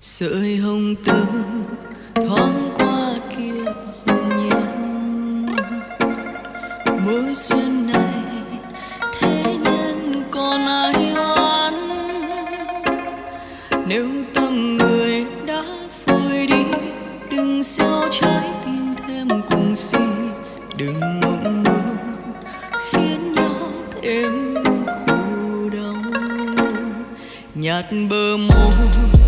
sợi hồng tư thoáng qua kia hồng nhân. Mối duyên này thế nhân còn ai oán? Nếu tâm người đã phôi đi, đừng sao trái tim thêm cùng si. Đừng mộng mơ khiến nhau thêm khổ đau. Nhạt bờ môi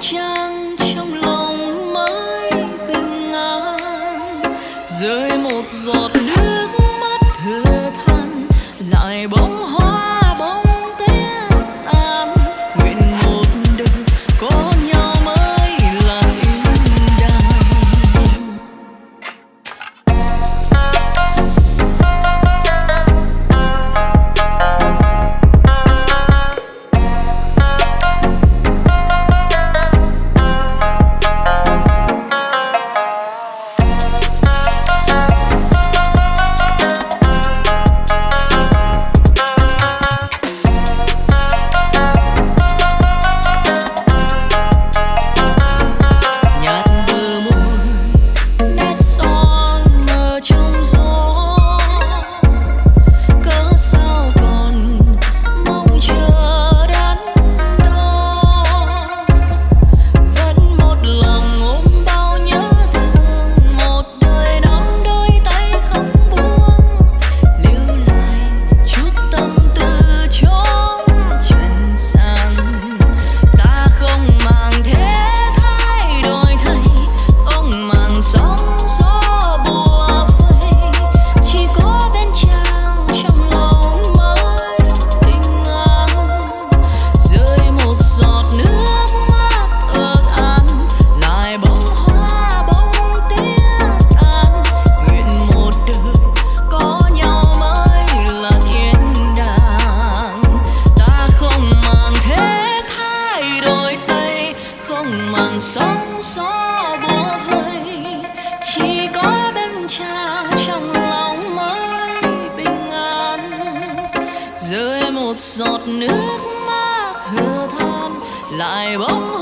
trang trong lòng mãi bình an rơi một giọt nước sóng gió bủa vây. Chỉ có bên cha trong lòng mới bình an. Rơi một giọt nước mắt thừa than, lại bỗng